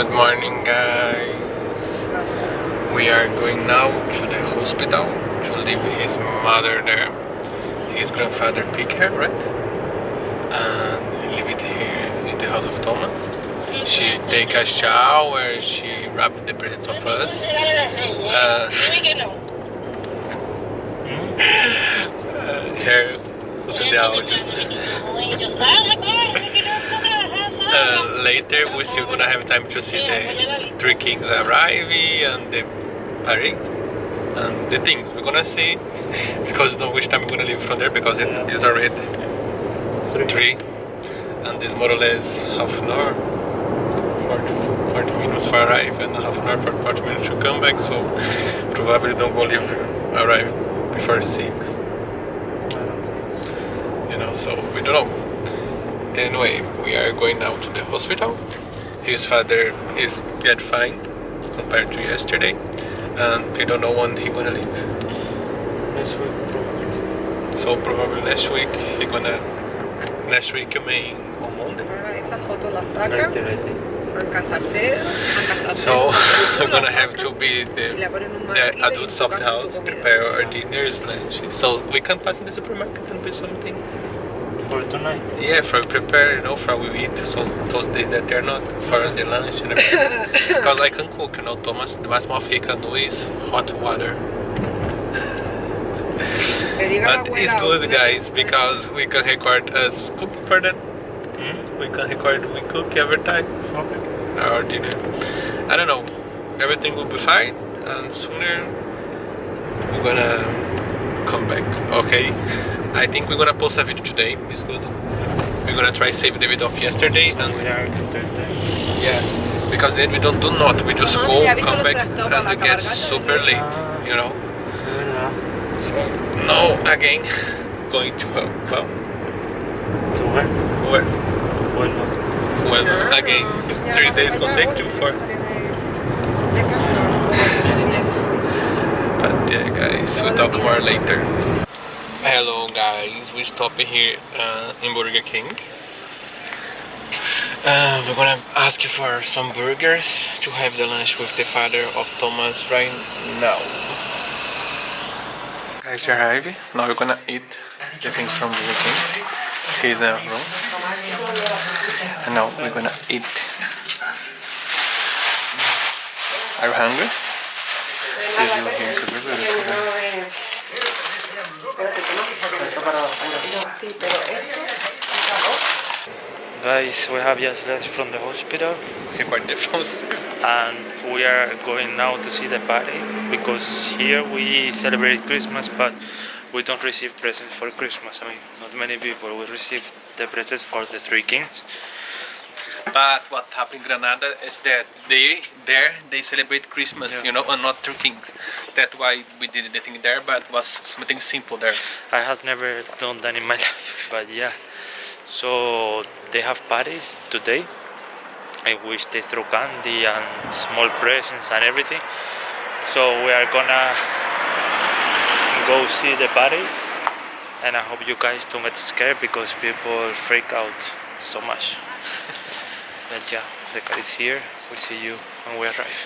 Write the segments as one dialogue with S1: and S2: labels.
S1: Good morning guys. We are going now to the hospital to leave his mother there. His grandfather pick her, right? And leave it here in the house of Thomas. She take a shower, she wrap the presents of us. Uh, put the. Uh, later we're still gonna have time to see the three kings arriving and the parade and the things. We're gonna see because don't which time we're gonna leave from there because it is already three. and this more or less half an hour 40, 40 minutes for arrive and half an hour for 40 minutes to come back so probably don't go leave arrive before six. You know so we don't know Anyway, we are going now to the hospital. His father is get fine compared to yesterday, and we don't know when he gonna leave.
S2: Next week, probably.
S1: So probably next week he gonna. Next week you mean on Monday.
S3: Ahora esta foto la saca
S2: Right there, I think.
S3: a Casarcero, a Casarcero.
S1: So we're gonna have to be the,
S3: Le ponen
S1: the adults of the house prepare our dinners, lunch. So we can pass in the supermarket and buy something.
S2: For tonight.
S1: Yeah, for prepare, you know, for we eat. So those days that they're not for the lunch and everything. Because I can cook, you know, Thomas. The maximum he can do is hot water.
S3: Le diga a la
S1: But it's good, guys, because we can record us cooking for them.
S2: Hmm?
S1: We can record we cook every time
S2: Okay.
S1: our dinner. I don't know. Everything will be fine, and sooner we're gonna come back. Okay. I think we're gonna post a video today. It's good. We're gonna try save the video of yesterday and
S2: We are entertained.
S1: Yeah, because then we don't do not. We just go, come back, and
S3: la
S1: we get super late. You know. So now again, going to uh, well,
S2: To where?
S1: where,
S2: Well,
S1: well
S3: Ah,
S1: again, three days
S3: allá,
S1: consecutive for.
S3: de- de.
S1: But yeah, guys, we'll talk more later. Hello, guys. We stopped here uh, in Burger King. Uh, we're gonna ask for some burgers to have the lunch with the father of Thomas right now. Guys, we arrived. Now we're gonna eat the things from Burger King. Here's the room. And now we're gonna eat. Are you hungry? You here to be very
S2: Guys, we have just left from the hospital
S1: Record the phone.
S2: and we are going now to see the party because here we celebrate Christmas but we don't receive presents for Christmas. I mean, not many people will receive the presents for the three kings.
S1: But what happened in Granada is that they there they celebrate Christmas,
S2: Yeah.
S1: you know, and not three kings. That's why we did the thing there, but was something simple there.
S2: I have never done that in my life, but yeah. So they have parties today, in which they throw candy and small presents and everything. So we are gonna go see the party, and I hope you guys don't get scared because people freak out so much. but yeah, the car is here. We'll see you when we arrive.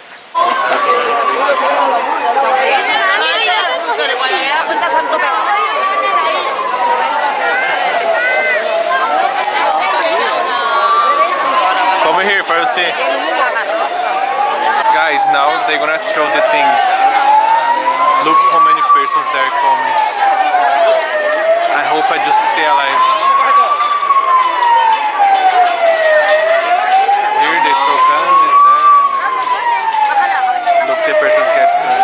S1: Come here for see. Guys, now they're gonna throw the things. Look how many persons there are coming. I hope I just stay alive. Here they throw candies there and there. Look the person get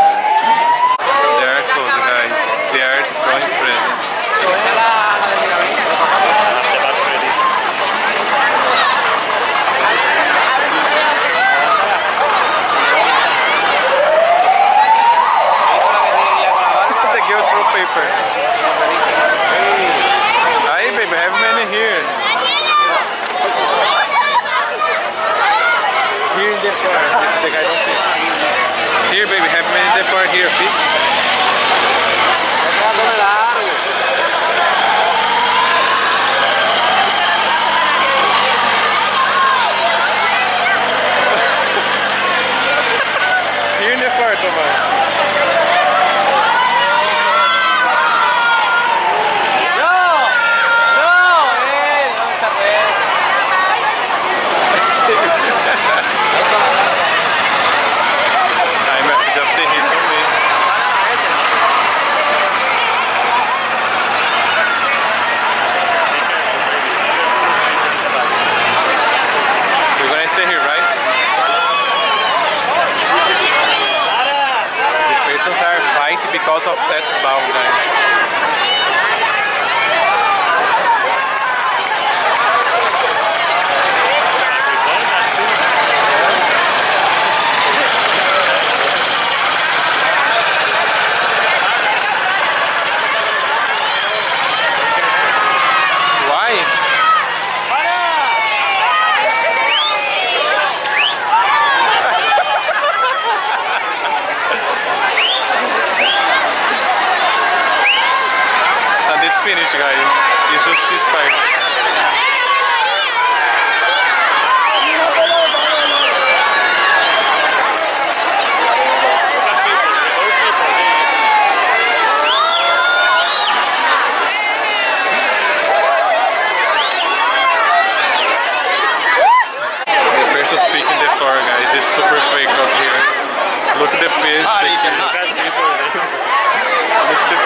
S1: Look at the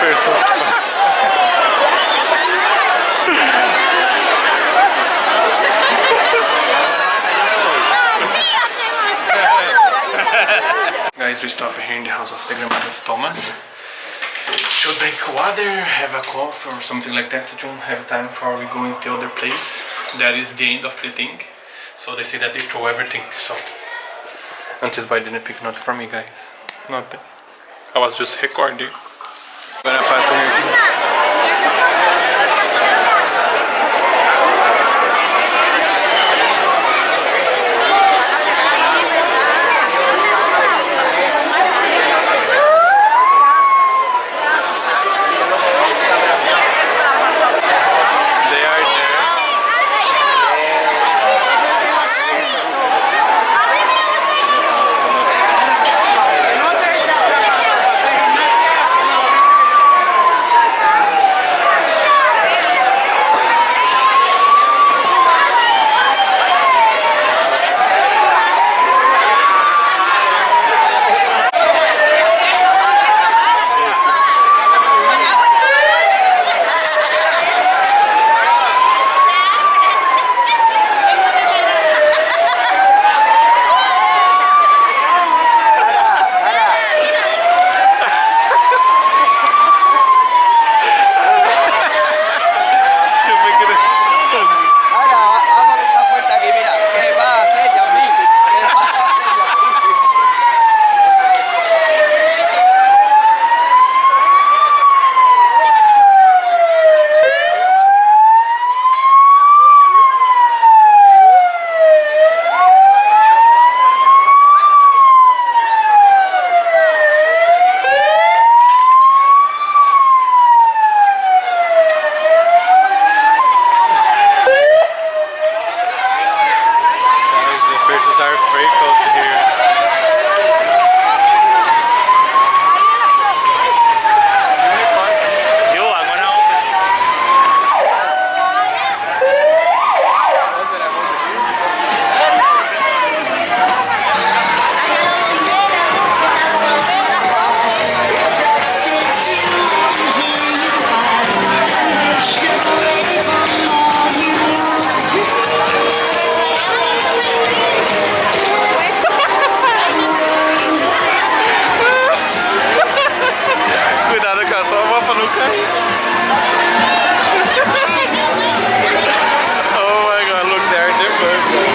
S1: page. Look at the. Guys, we stop here in the house of the grandmother of Thomas to drink water, have a coffee or something like that. Don't have time for we go into the other place. That is the end of the thing. So they say that they throw everything. So until by didn't pick nothing for me, guys. Nothing. I was just recording. very close birthday.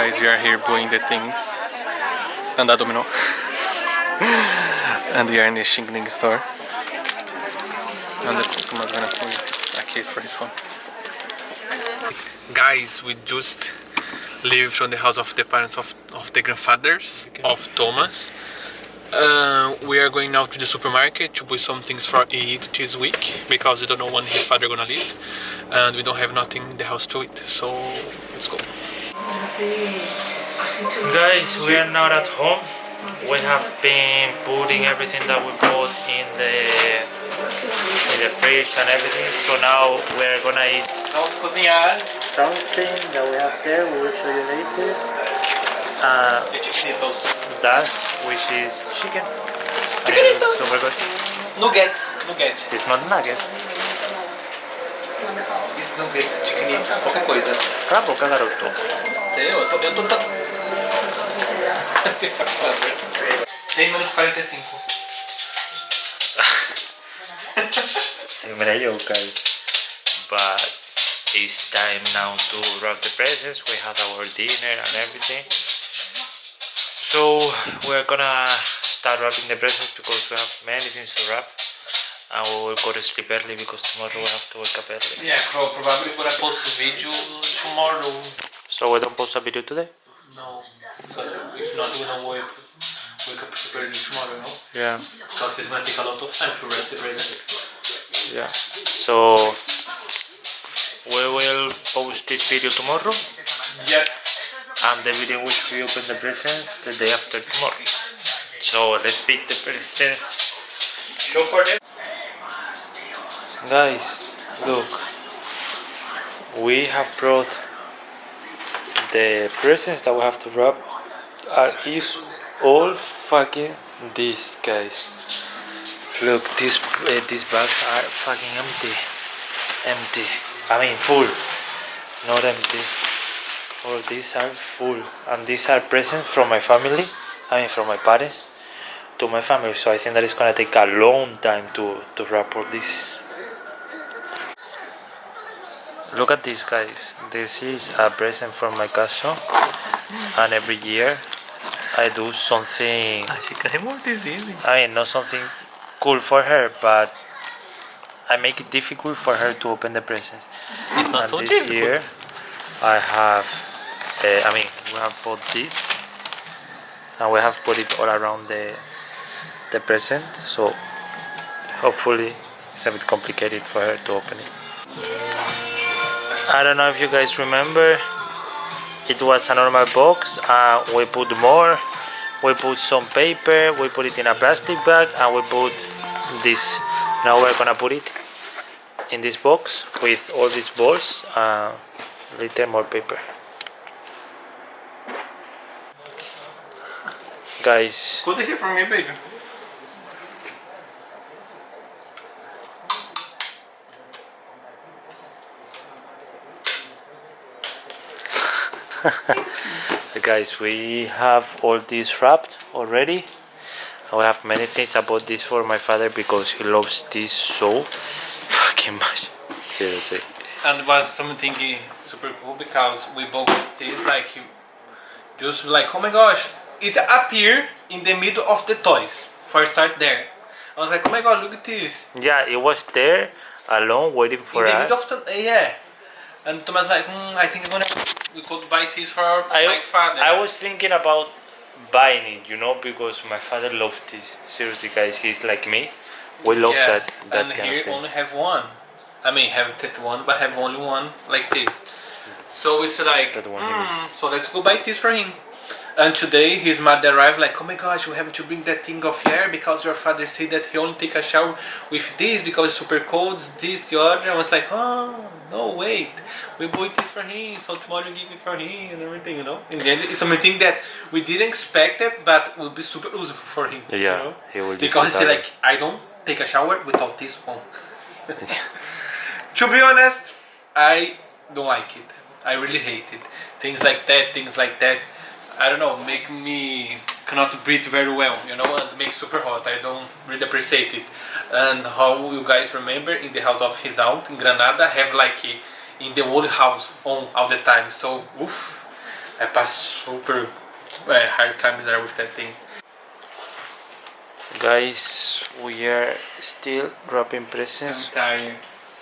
S1: Guys, we are here buying the things. And that domino. and we are in the Shingling store. And the Tomas gonna buy a case for his phone. Guys, we just leave from the house of the parents of, of the grandfathers of Thomas. Uh, we are going now to the supermarket to buy some things for eat this week because we don't know when his father gonna leave and we don't have nothing in the house to eat so let's go
S2: Guys, we are not at home. We have been putting everything that we bought in the in the fridge and everything. So now we're gonna eat
S1: Vamos cozinhar
S2: something that we have there. We will show you later. Uh,
S1: chiquititos.
S2: that which is chicken. And it's Super good.
S1: Nuggets, nuggets.
S2: It's not nugget.
S1: Isso nuggets, chiquititos, qualquer coisa.
S2: Cala a boca, garoto.
S1: Sei, eu tô. Eu tô. Tem menos 45.
S2: Mira yo, guys. But it's time now to wrap the presents. We had our dinner and everything. So we're gonna start wrapping the presents because we have many things to wrap. We will go to sleep early because tomorrow we have to wake up early.
S1: Yeah, pro- probably gonna post a video tomorrow.
S2: So we don't post a video today?
S1: No, because if not, we're gonna wake, wake up super early tomorrow, no?
S2: Yeah.
S1: Because it's gonna take a lot of time to wrap the presents.
S2: Yeah. So we will post this video tomorrow
S1: Yes.
S2: and the video which we open the presents the day after tomorrow. So let's pick the presents.
S1: Show for them.
S2: Guys, look. We have brought the presents that we have to wrap are is all fucking this guys. Look, these uh, these bags are fucking empty. Empty. I mean full. Not empty. All these are full. And these are presents from my family. I mean from my parents to my family. So I think that it's gonna take a long time to, to wrap all this. Look at this guys. This is a present from my cousin and every year I do something
S1: Achei que é muito easy.
S2: I mean not something cool for her but I make it difficult for her to open the presents.
S1: It's not
S2: and
S1: so
S2: this
S1: difficult.
S2: year I have uh, I mean we have bought this and we have put it all around the the present so hopefully it's a bit complicated for her to open it. I don't know if you guys remember it was a normal box uh, we put more. We put some paper we put it in a plastic bag and we put this. Now we're gonna put it in this box with all these balls uh, later more paper. Guys.
S1: Good to hear from you, baby.
S2: guys we have all this wrapped already. We have many things about this for my father because he loves this so fucking much. Seriously.
S1: And was something super cool because we bought this like just like oh my gosh, it appeared in the middle of the toys. For start there, I was like oh my god, look at this.
S2: Yeah it was there alone waiting for
S1: in the
S2: us.
S1: middle of the yeah. And Thomas like mm, I think I'm gonna we could buy this for our,
S2: I,
S1: my father.
S2: I was thinking about buying it, you know, because my father loves this. Seriously, guys, he's like me. We love
S1: yeah.
S2: that that
S1: and
S2: kind of thing.
S1: only have one. I mean have that one, but have only one like this. So it's like,
S2: That one
S1: mm, so let's go buy this for him. And today his mother arrived like, oh my gosh, we have to bring that thing of air because your father said that he only take a shower with this because it's super cold, this, the other. I was like, oh, no, wait. We bought this for him, so tomorrow we give it for him and everything, you know. And the end, it's something that we didn't expect it, but will be super useful for him. you
S2: Yeah,
S1: know?
S2: he will
S1: Because he
S2: that
S1: like, I don't take a shower without this on. to be honest, I don't like it. I really hate it. Things like that, things like that. I don't know, make me cannot breathe very well, you know, and make super hot. I don't really appreciate it. And how you guys remember in the house of his aunt in Granada have like in the old house on all the time. So oof, I pass super uh, hard times there with that thing.
S2: Guys, we are still wrapping presents.
S1: I'm tired.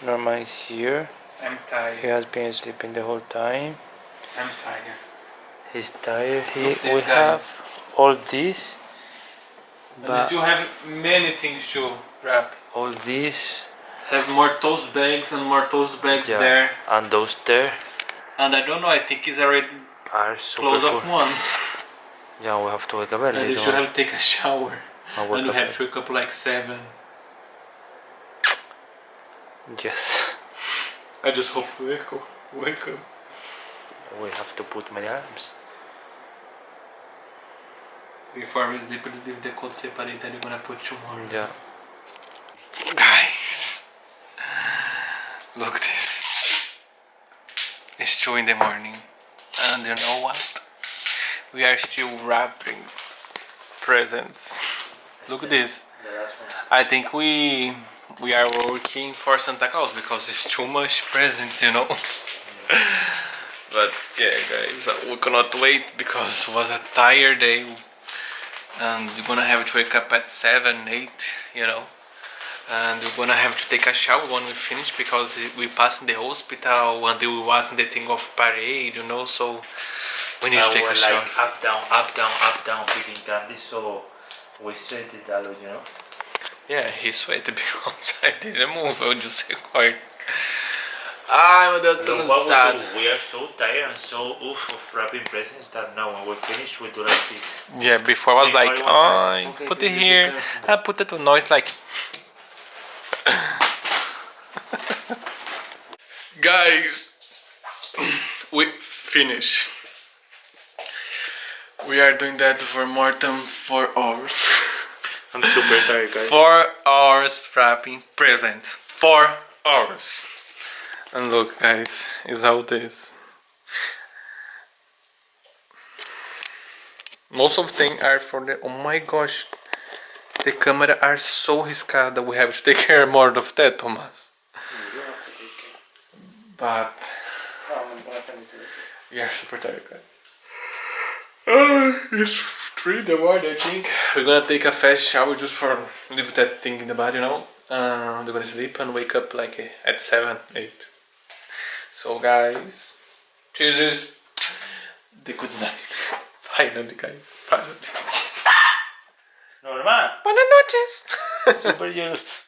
S2: Norma is here.
S1: I'm tired.
S2: He has been sleeping the whole time.
S1: I'm tired.
S2: He's tired. He,
S1: Look,
S2: we
S1: guys.
S2: have all this, but
S1: still have many things to wrap.
S2: all this,
S1: Have more toast bags and more toast bags
S2: yeah,
S1: there.
S2: and those there
S1: And I don't know, I think it's already
S2: are
S1: close
S2: full.
S1: of one.
S2: Yeah, we have to wake up early.
S1: And you should have to take a shower. And you
S2: up
S1: have to wake up like 7.
S2: Yes,
S1: I just hope we wake up. Wake up.
S2: we have to put many alarms.
S1: Before we sleep, we leave the code separate that you're gonna put tomorrow.
S2: Yeah.
S1: Guys, look this. It's 2 in the morning. And you know what? We are still wrapping presents. Look at this. I think we we are working for Santa Claus because it's too much presents, you know. but yeah, guys, we cannot wait because it was a tired day, and we're gonna have to wake up at seven, eight, you know. And we're gonna have to take a shower when we finish because we passed in the hospital and we was in the thing of parade, you know. So we need to take a shower.
S2: up down, up down, up down, picking candy. So we sweated a lot, you know.
S1: Yeah, he sweated because I didn't move, eu just record. Ai meu Deus, tô
S2: Look what
S1: cansado.
S2: we. We are so tired and so oof of wrapping presents that now when we finish we do like this.
S1: Yeah, before I was
S2: Before
S1: like,
S2: it was
S1: oh,
S2: like, okay,
S1: put it here. I put it to noise like. Guys, we finish. We are doing that for more than four hours.
S2: I'm super tired, guys.
S1: Four hours wrapping presents. Four hours. And look, guys, is how this. Most of them are for the. Oh my gosh, the camera are so riscada. We have to take care more of that, Thomas. But we are super tired, guys. Ah, it's three in the morning, I think. We're gonna take a fast shower just for leave that thing in the body, you know. Uh, we're gonna sleep and wake up like at seven, eight. So, guys, cheers. The good night. Finally, guys. Finally.
S2: Normal.
S1: Buenas noches.
S2: Super.